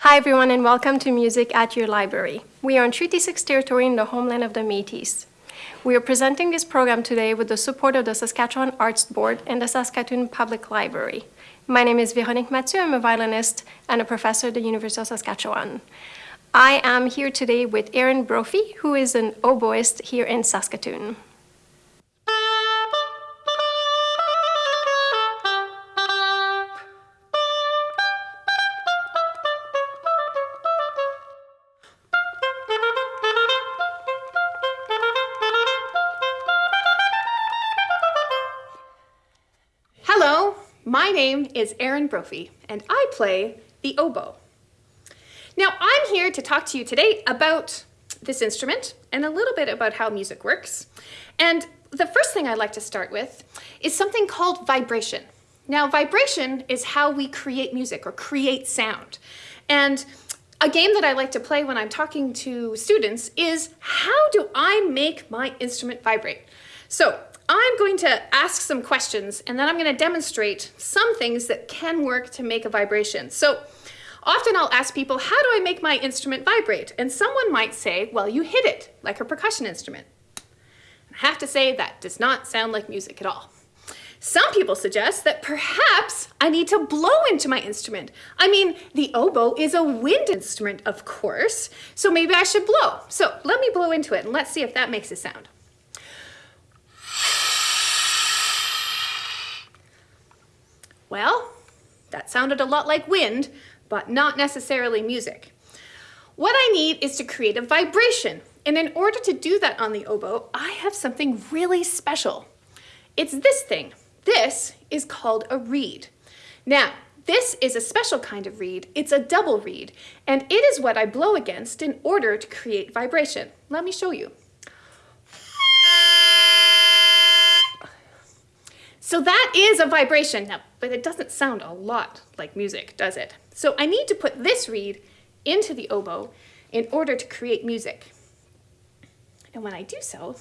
Hi everyone and welcome to Music at Your Library. We are on Treaty 6 territory in the homeland of the Métis. We are presenting this program today with the support of the Saskatchewan Arts Board and the Saskatoon Public Library. My name is Véronique Mathieu, I'm a violinist and a professor at the University of Saskatchewan. I am here today with Erin Brophy, who is an oboist here in Saskatoon. Is Erin Brophy, and I play the oboe. Now, I'm here to talk to you today about this instrument and a little bit about how music works. And the first thing I'd like to start with is something called vibration. Now, vibration is how we create music or create sound. And a game that I like to play when I'm talking to students is how do I make my instrument vibrate? So I'm going to ask some questions and then I'm going to demonstrate some things that can work to make a vibration. So often I'll ask people, how do I make my instrument vibrate? And someone might say, well, you hit it like a percussion instrument. I have to say that does not sound like music at all. Some people suggest that perhaps I need to blow into my instrument. I mean, the oboe is a wind instrument, of course, so maybe I should blow. So let me blow into it and let's see if that makes a sound. Well, that sounded a lot like wind, but not necessarily music. What I need is to create a vibration, and in order to do that on the oboe, I have something really special. It's this thing. This is called a reed. Now, this is a special kind of reed. It's a double reed, and it is what I blow against in order to create vibration. Let me show you. So that is a vibration, now, but it doesn't sound a lot like music, does it? So I need to put this reed into the oboe in order to create music. And when I do so,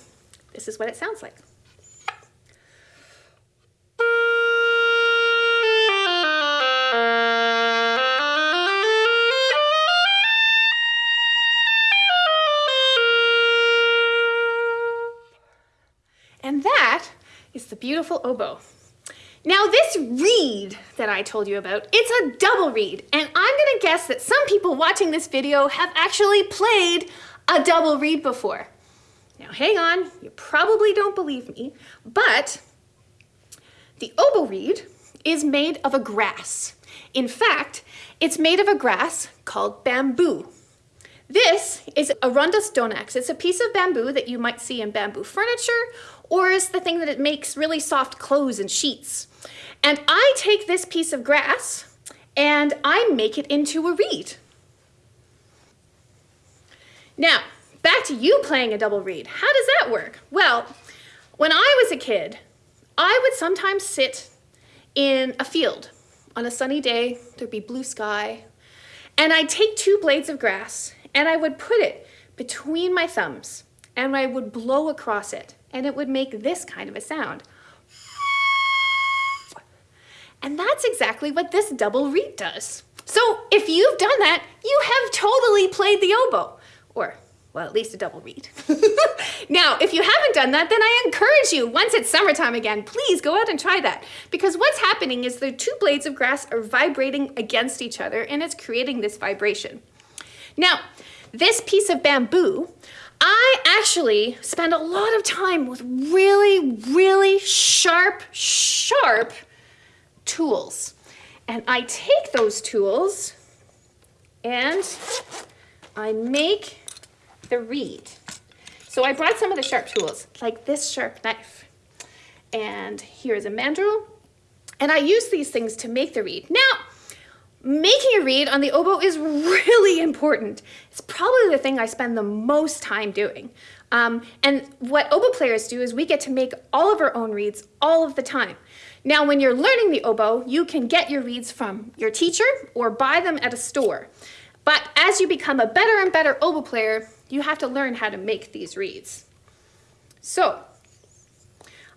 this is what it sounds like. Beautiful oboe. Now this reed that I told you about, it's a double reed, and I'm gonna guess that some people watching this video have actually played a double reed before. Now hang on, you probably don't believe me, but the oboe reed is made of a grass. In fact, it's made of a grass called bamboo. This is Arundo donax. It's a piece of bamboo that you might see in bamboo furniture or is the thing that it makes really soft clothes and sheets. And I take this piece of grass and I make it into a reed. Now, back to you playing a double reed. How does that work? Well, when I was a kid, I would sometimes sit in a field on a sunny day, there'd be blue sky, and I'd take two blades of grass and I would put it between my thumbs and I would blow across it and it would make this kind of a sound. And that's exactly what this double reed does. So if you've done that, you have totally played the oboe, or well, at least a double reed. now, if you haven't done that, then I encourage you, once it's summertime again, please go out and try that. Because what's happening is the two blades of grass are vibrating against each other and it's creating this vibration. Now, this piece of bamboo, I actually spend a lot of time with really, really sharp, sharp tools. And I take those tools and I make the reed. So I brought some of the sharp tools, like this sharp knife. And here's a mandrel. And I use these things to make the reed. Now, Making a reed on the oboe is really important. It's probably the thing I spend the most time doing. Um, and what oboe players do is we get to make all of our own reeds all of the time. Now, when you're learning the oboe, you can get your reeds from your teacher or buy them at a store. But as you become a better and better oboe player, you have to learn how to make these reeds. So,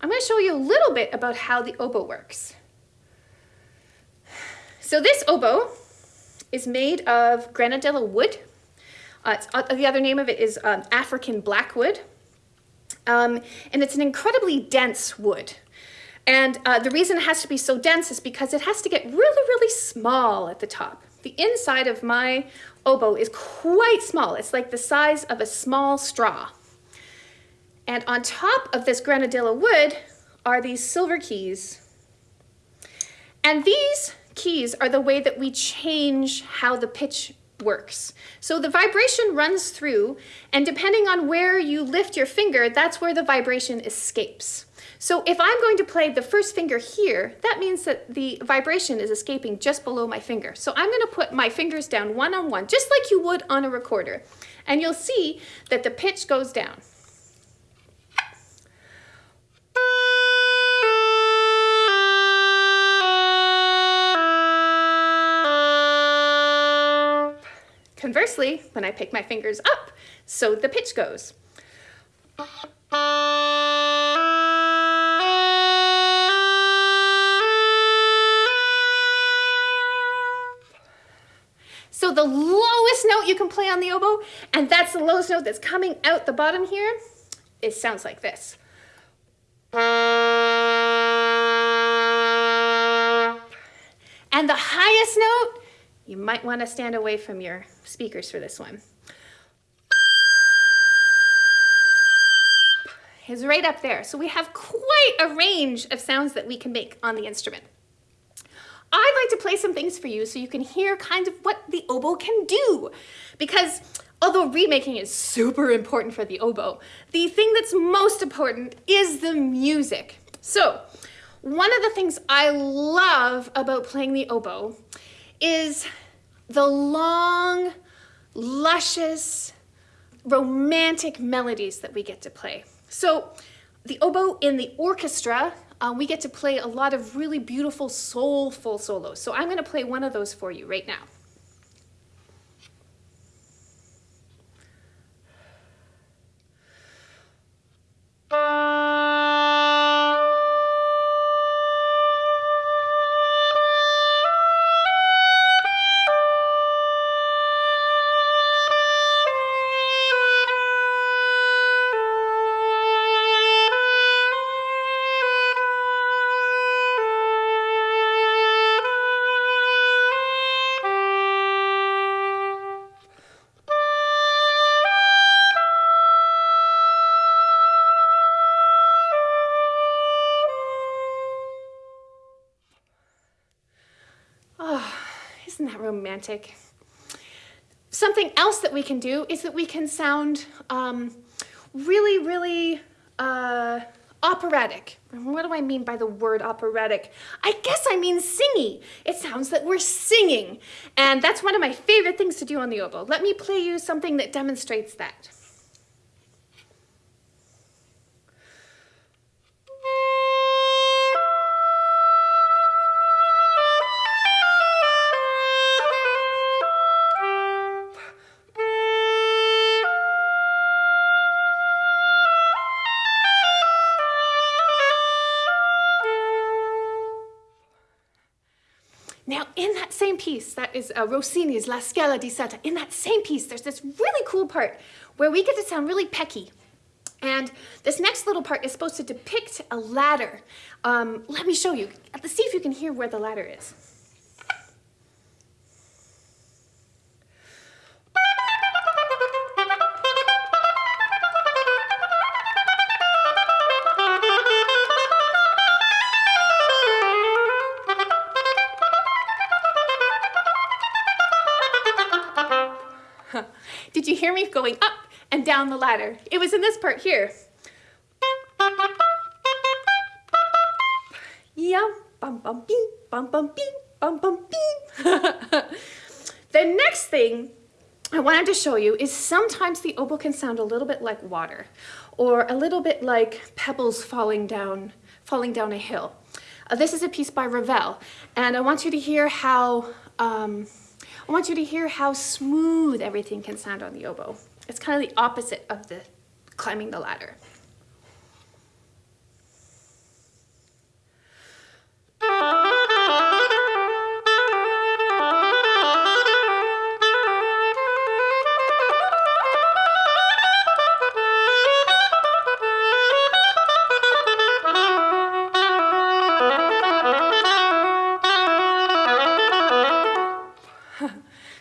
I'm going to show you a little bit about how the oboe works. So this oboe is made of granadilla wood. Uh, uh, the other name of it is um, African blackwood. Um, and it's an incredibly dense wood. And uh, the reason it has to be so dense is because it has to get really, really small at the top. The inside of my oboe is quite small. It's like the size of a small straw. And on top of this granadilla wood are these silver keys. And these keys are the way that we change how the pitch works. So the vibration runs through, and depending on where you lift your finger, that's where the vibration escapes. So if I'm going to play the first finger here, that means that the vibration is escaping just below my finger. So I'm going to put my fingers down one on one, just like you would on a recorder. And you'll see that the pitch goes down. Conversely, when I pick my fingers up, so the pitch goes. So the lowest note you can play on the oboe, and that's the lowest note that's coming out the bottom here, it sounds like this. And the highest note, you might want to stand away from your speakers for this one. Is right up there. So we have quite a range of sounds that we can make on the instrument. I'd like to play some things for you so you can hear kind of what the oboe can do. Because although remaking is super important for the oboe, the thing that's most important is the music. So one of the things I love about playing the oboe is the long, luscious, romantic melodies that we get to play. So the oboe in the orchestra um, we get to play a lot of really beautiful, soulful solos. So I'm going to play one of those for you right now. Romantic. Something else that we can do is that we can sound um, really, really uh, operatic. What do I mean by the word operatic? I guess I mean singy. It sounds that we're singing. And that's one of my favorite things to do on the oboe. Let me play you something that demonstrates that. In that same piece, that is uh, Rossini's La Scala di Seta, in that same piece, there's this really cool part where we get to sound really pecky. And this next little part is supposed to depict a ladder. Um, let me show you. Let's see if you can hear where the ladder is. Hear me going up and down the ladder? It was in this part here. Yeah, bum bum bum bum bum bum the next thing I wanted to show you is sometimes the oboe can sound a little bit like water or a little bit like pebbles falling down, falling down a hill. Uh, this is a piece by Ravel and I want you to hear how um, I want you to hear how smooth everything can sound on the oboe. It's kind of the opposite of the climbing the ladder.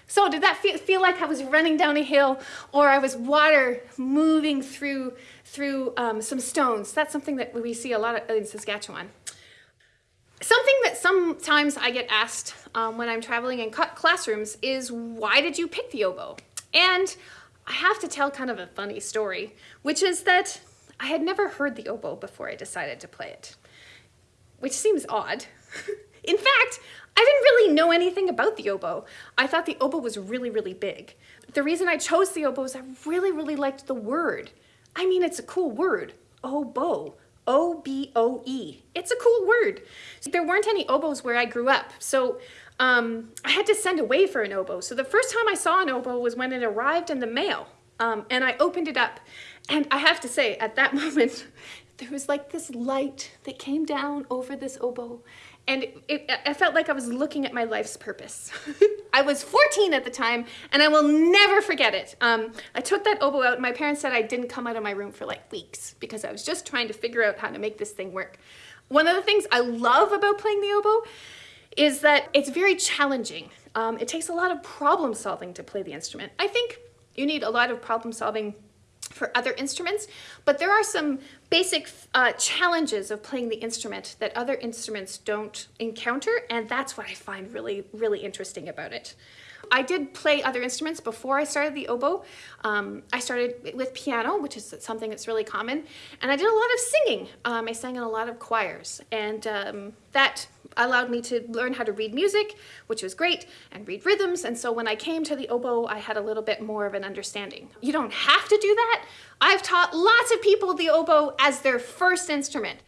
Feel, feel like I was running down a hill or I was water moving through through um, some stones. That's something that we see a lot of in Saskatchewan. Something that sometimes I get asked um, when I'm traveling in classrooms is why did you pick the oboe? And I have to tell kind of a funny story, which is that I had never heard the oboe before I decided to play it, which seems odd. in fact, I didn't really know anything about the oboe. I thought the oboe was really, really big. The reason I chose the oboe is I really, really liked the word. I mean, it's a cool word, oboe. O-B-O-E. It's a cool word. There weren't any oboes where I grew up, so um, I had to send away for an oboe. So the first time I saw an oboe was when it arrived in the mail, um, and I opened it up. And I have to say, at that moment, there was like this light that came down over this oboe, and it, I felt like I was looking at my life's purpose. I was 14 at the time, and I will never forget it. Um, I took that oboe out, and my parents said I didn't come out of my room for like weeks because I was just trying to figure out how to make this thing work. One of the things I love about playing the oboe is that it's very challenging. Um, it takes a lot of problem solving to play the instrument. I think you need a lot of problem solving for other instruments, but there are some basic uh, challenges of playing the instrument that other instruments don't encounter, and that's what I find really, really interesting about it. I did play other instruments before I started the oboe. Um, I started with piano, which is something that's really common, and I did a lot of singing. Um, I sang in a lot of choirs, and um, that allowed me to learn how to read music, which was great, and read rhythms, and so when I came to the oboe, I had a little bit more of an understanding. You don't have to do that. I've taught lots of people the oboe as their first instrument.